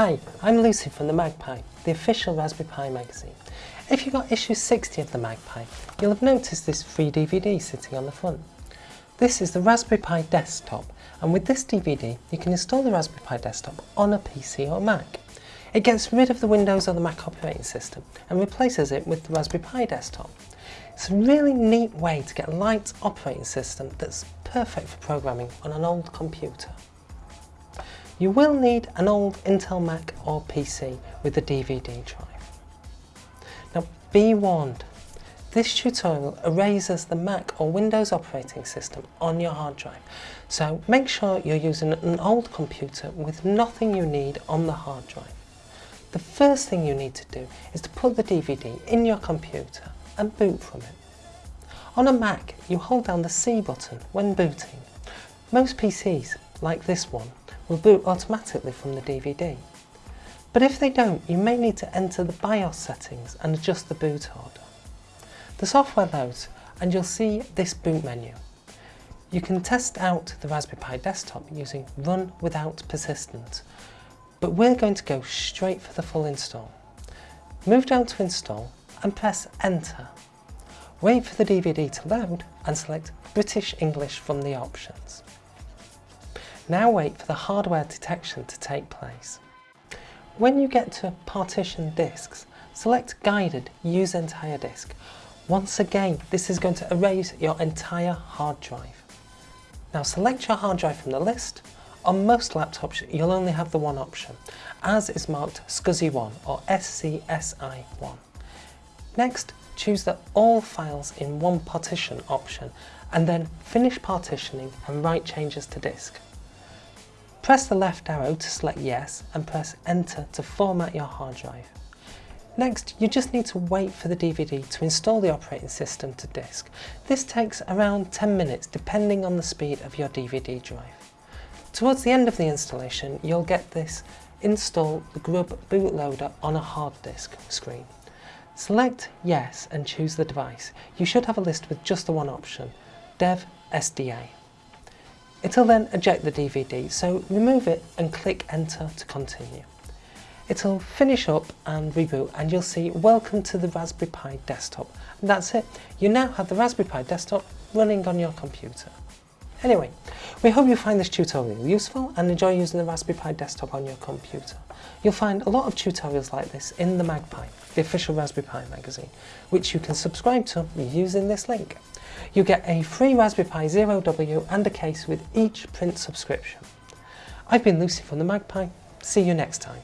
Hi, I'm Lucy from the MagPi, the official Raspberry Pi magazine. If you got issue 60 of the MagPi, you'll have noticed this free DVD sitting on the front. This is the Raspberry Pi desktop, and with this DVD you can install the Raspberry Pi desktop on a PC or Mac. It gets rid of the Windows or the Mac operating system and replaces it with the Raspberry Pi desktop. It's a really neat way to get a light operating system that's perfect for programming on an old computer. You will need an old Intel Mac or PC with a DVD drive. Now be warned, this tutorial erases the Mac or Windows operating system on your hard drive, so make sure you're using an old computer with nothing you need on the hard drive. The first thing you need to do is to put the DVD in your computer and boot from it. On a Mac, you hold down the C button when booting. Most PCs, like this one, will boot automatically from the DVD. But if they don't, you may need to enter the BIOS settings and adjust the boot order. The software loads and you'll see this boot menu. You can test out the Raspberry Pi desktop using Run Without Persistent, but we're going to go straight for the full install. Move down to Install and press Enter. Wait for the DVD to load and select British English from the options. Now wait for the hardware detection to take place. When you get to Partition Disks, select Guided Use Entire Disk. Once again, this is going to erase your entire hard drive. Now select your hard drive from the list. On most laptops, you'll only have the one option, as is marked SCSI1 or SCSI1. Next, choose the All Files in One Partition option and then finish partitioning and write changes to disk. Press the left arrow to select yes and press enter to format your hard drive. Next, you just need to wait for the DVD to install the operating system to disk. This takes around 10 minutes depending on the speed of your DVD drive. Towards the end of the installation, you'll get this Install the Grub bootloader on a hard disk screen. Select Yes and choose the device. You should have a list with just the one option, Dev SDA. It'll then eject the DVD, so remove it and click enter to continue. It'll finish up and reboot and you'll see welcome to the Raspberry Pi desktop. And that's it, you now have the Raspberry Pi desktop running on your computer. Anyway, we hope you find this tutorial useful and enjoy using the Raspberry Pi desktop on your computer. You'll find a lot of tutorials like this in the MagPi, the official Raspberry Pi magazine, which you can subscribe to using this link. You get a free Raspberry Pi Zero W and a case with each print subscription. I've been Lucy from the MagPi. See you next time.